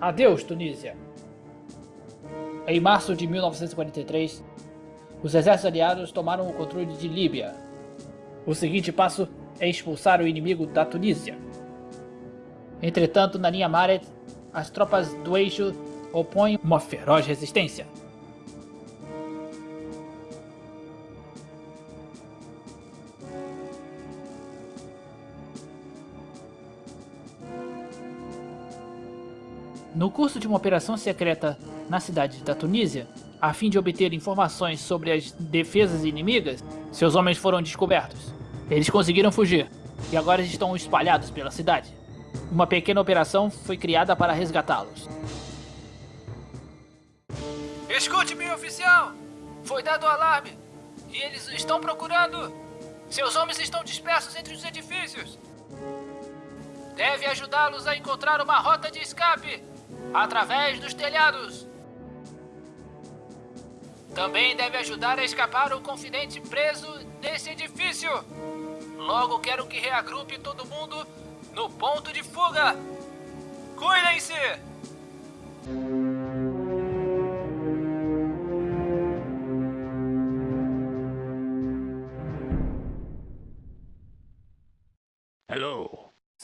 Adeus, Tunísia. Em março de 1943, os exércitos aliados tomaram o controle de Líbia. O seguinte passo é expulsar o inimigo da Tunísia. Entretanto, na linha Maret, as tropas do eixo opõem uma feroz resistência. No curso de uma operação secreta na cidade da Tunísia, a fim de obter informações sobre as defesas inimigas, seus homens foram descobertos. Eles conseguiram fugir, e agora estão espalhados pela cidade. Uma pequena operação foi criada para resgatá-los. Escute, meu oficial! Foi dado o alarme, e eles estão procurando. Seus homens estão dispersos entre os edifícios. Deve ajudá-los a encontrar uma rota de escape através dos telhados. Também deve ajudar a escapar o confidente preso nesse edifício. Logo quero que reagrupe todo mundo no ponto de fuga. Cuidem-se!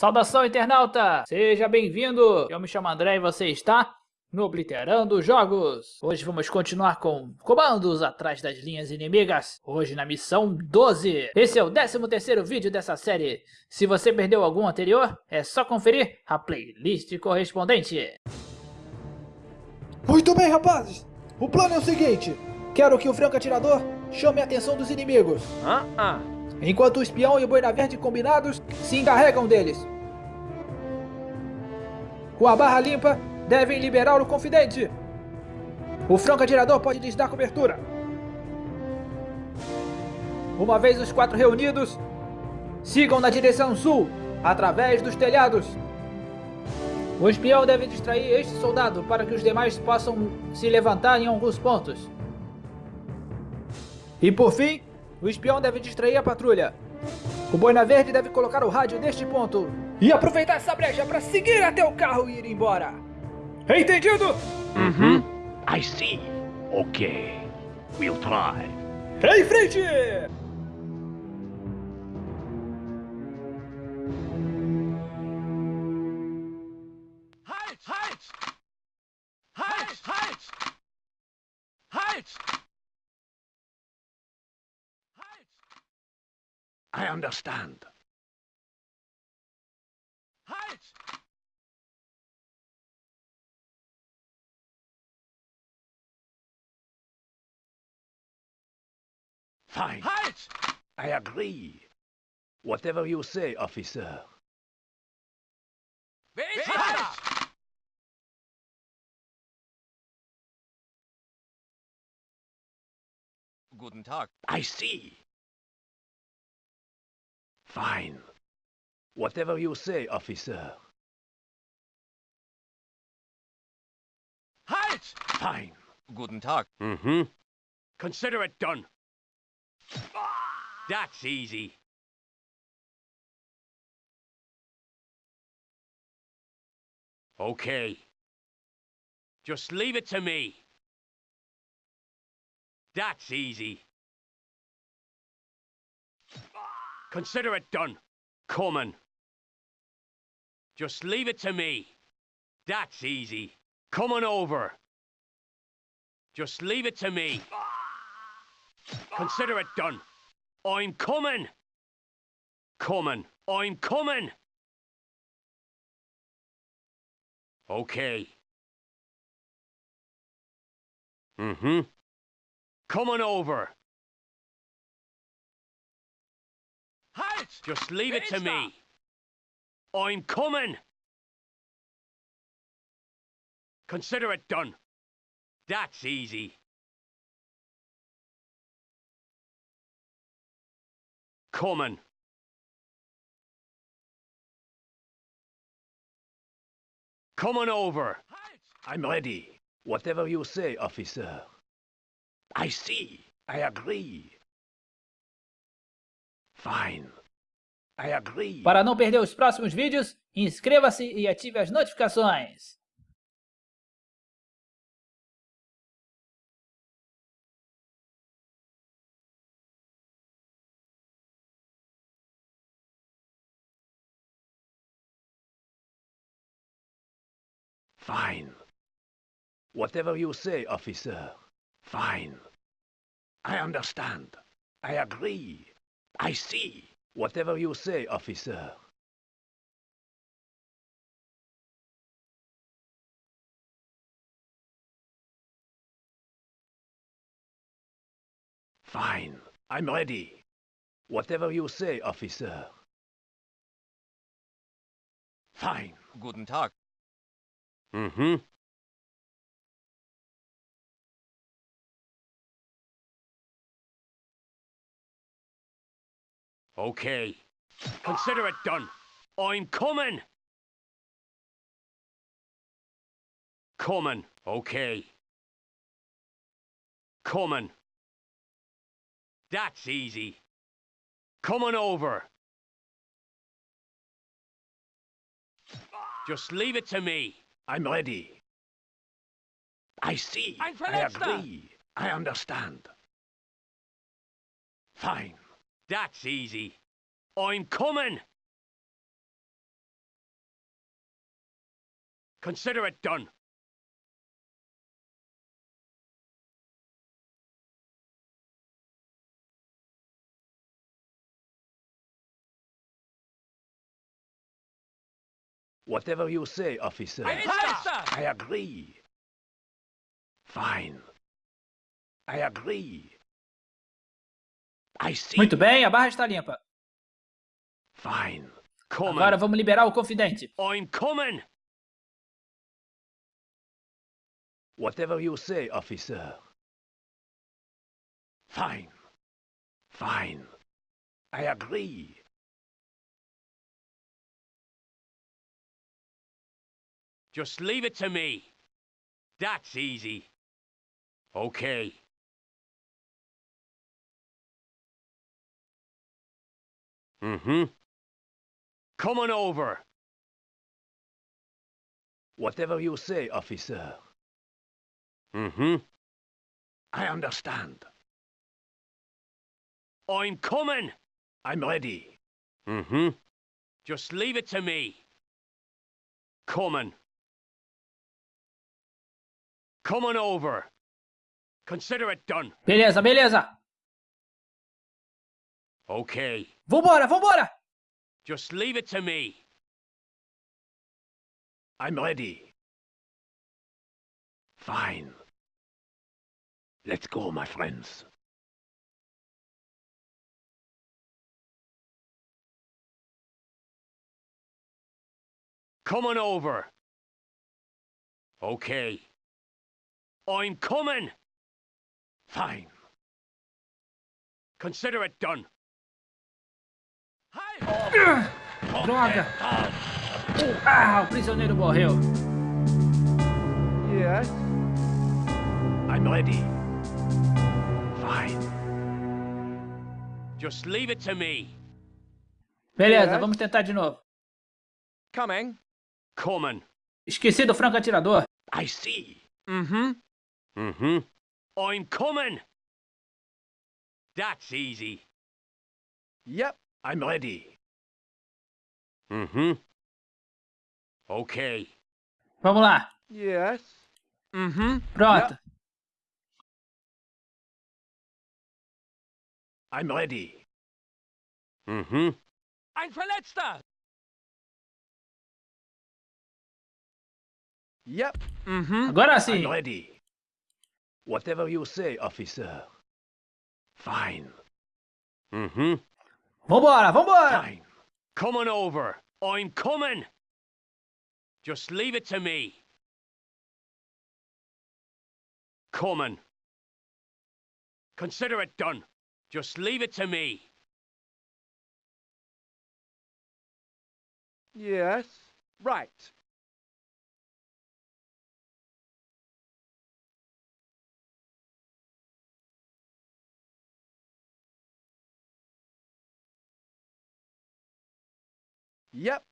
Saudação, internauta! Seja bem-vindo! Eu me chamo André e você está no Obliterando Jogos. Hoje vamos continuar com comandos atrás das linhas inimigas. Hoje na missão 12. Esse é o 13º vídeo dessa série. Se você perdeu algum anterior, é só conferir a playlist correspondente. Muito bem, rapazes! O plano é o seguinte. Quero que o franco atirador chame a atenção dos inimigos. Ah, ah. Enquanto o espião e o boina verde combinados se encarregam deles. Com a barra limpa, devem liberar o confidente. O franco atirador pode lhes dar cobertura. Uma vez os quatro reunidos, sigam na direção sul, através dos telhados. O espião deve distrair este soldado para que os demais possam se levantar em alguns pontos. E por fim, o espião deve distrair a patrulha. O Boina Verde deve colocar o rádio neste ponto e aproveitar essa brecha para seguir até o carro e ir embora. Entendido? Uhum. I see. Okay. We'll try. Em frente! Understand. Halt! Fine. Halt! I agree. Whatever you say, officer. Halt! Guten Tag. I see. Fine. Whatever you say, officer. Halt! Fine. Guten Tag. Mm-hmm. Consider it done. That's easy. Okay. Just leave it to me. That's easy. Consider it done. Coming. Just leave it to me. That's easy. Coming over. Just leave it to me. Consider it done. I'm coming. Coming. I'm coming. Okay. Mm-hmm. Coming over. Just leave it to Wer ist me. I'm coming. Consider it done. That's easy. Coming. Coming over. Halt! I'm ready. Whatever you say, officer. I see. I agree. Fine. Para não perder os próximos vídeos, inscreva-se e ative as notificações. Fine. Whatever you say, officer. Fine. I understand. I agree. I see. Whatever you say, officer. Fine. I'm ready. Whatever you say, officer. Fine. Guten Tag. Mm-hmm. Okay. Consider it done. I'm coming. Coming. Okay. Coming. That's easy. Coming over. Just leave it to me. I'm ready. I see. I agree. I understand. Fine. That's easy. I'm coming. Consider it done. Whatever you say, officer. I agree. Fine. I agree. I see. Muito bem, a barra está limpa. Fine. Coming. Agora vamos liberar o confidente. I'm coming. Whatever you say, officer. Fine. Fine. I agree. Just leave it to me. That's easy. Okay. Mm-hmm. Coming over. Whatever you say, officer. Mm-hmm. I understand. I'm coming. I'm ready. Mm-hmm. Just leave it to me. Coming. Coming over. Consider it done. Beleza, beleza. Okay. Vambora, vambora. Just leave it to me. I'm ready. Fine. Let's go, my friends. Coming over. Okay. I'm coming. Fine. Consider it done. Droga. Ah, o prisioneiro morreu. Yes. I'm ready. Fine. Just leave it to me. Beleza, Yes. vamos tentar de novo. Coming. Coming. Esqueci do franco atirador. I see. Mm-hmm. Mm-hmm. I'm coming. That's easy. Yep. I'm ready. Mm-hmm. Okay. Vamos lá. Yes. Mm-hmm. Pronto. I'm ready. Mm-hmm. Ein Verletzter. Yep. Mm-hmm. Agora I'm ready. Whatever you say, officer. Fine. Mm-hmm. Vambora, vambora. Fine. Coming over. I'm coming. Just leave it to me. Coming. Consider it done. Just leave it to me. Yes. Right. Yep.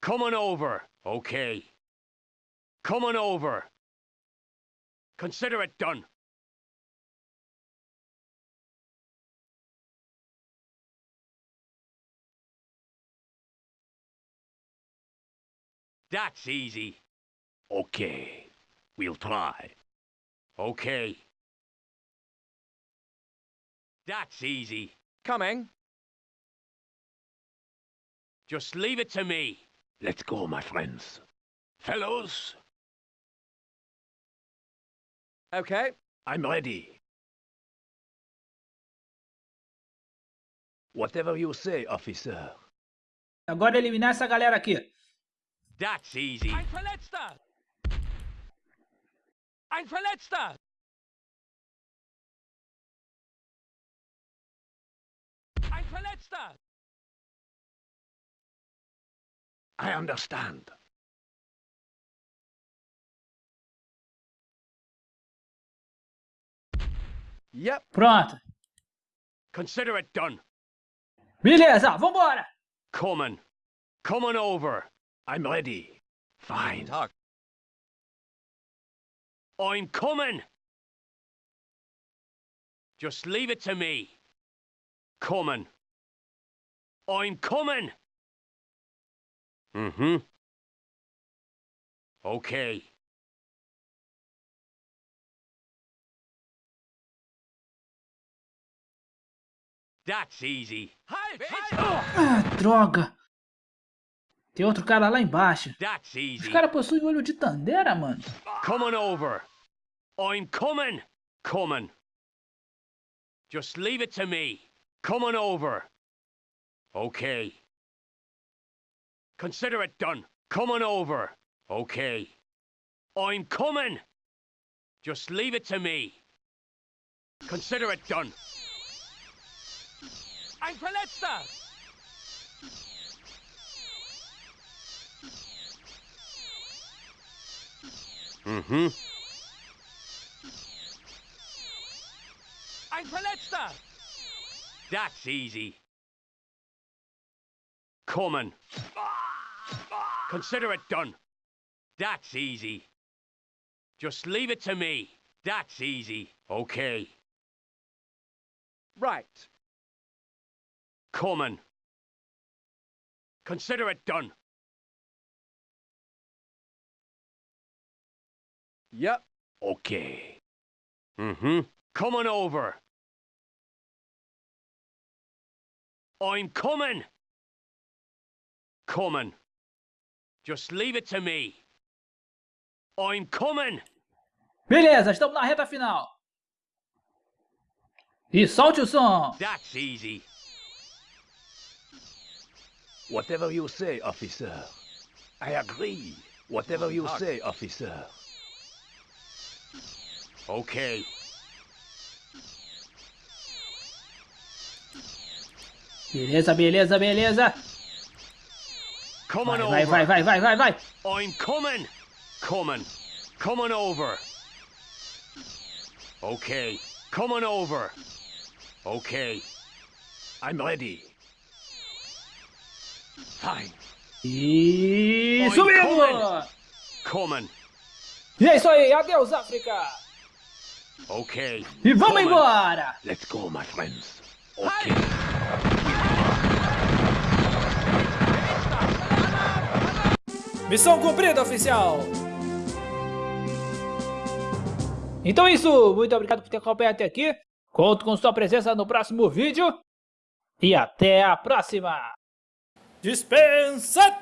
Coming over. Okay. Coming over. Consider it done. That's easy. Okay. We'll try. Okay. That's easy. Coming. Just leave it to me. Let's go, my friends. Fellows, Okay. I'm ready. Whatever you say, officer. Agora eliminar essa galera aqui. That's easy. Ein Verletzter! Ein Verletzter! Ein Verletzter! I understand. Yep. Pronto. Consider it done. Beleza, vambora. Coming. Coming over. I'm ready. Fine. Talk. I'm coming. Just leave it to me. Coming. I'm coming. Mm-hmm. Okay. That's easy. Ah, droga. Tem outro cara lá embaixo. That's Os easy. caras possuem olho de Tandera, mano. Coming over. I'm coming. Coming. Just leave it to me. Coming over. Okay. Consider it done. Coming over. Okay. I'm coming. Just leave it to me. Consider it done. Ein Verletzter! Mm-hmm. Ein Verletzter! That's easy. Coming. Consider it done. That's easy. Just leave it to me. That's easy. Okay. Right. Coming. Consider it done. Yep. Okay. Mm-hmm. Coming over. I'm coming. Coming. Just leave it to me. I'm coming. Beleza, estamos na reta final. E solte o som. That's easy. Whatever you say, officer. I agree. Whatever you say, officer. Okay. Beleza, beleza, beleza. Coming on vai, over. vai, vai, vai, vai, vai. I'm coming. Coming. Coming over. Okay. Coming over. Okay. I'm ready. Fine. E Oi, subimos. Coming. E é isso aí, adeus África. Okay. E vamos Coming. embora. Let's go, my friends. Okay. Missão cumprida, oficial! Então é isso, muito obrigado por ter acompanhado até aqui. Conto com sua presença no próximo vídeo. E até a próxima! Dispensa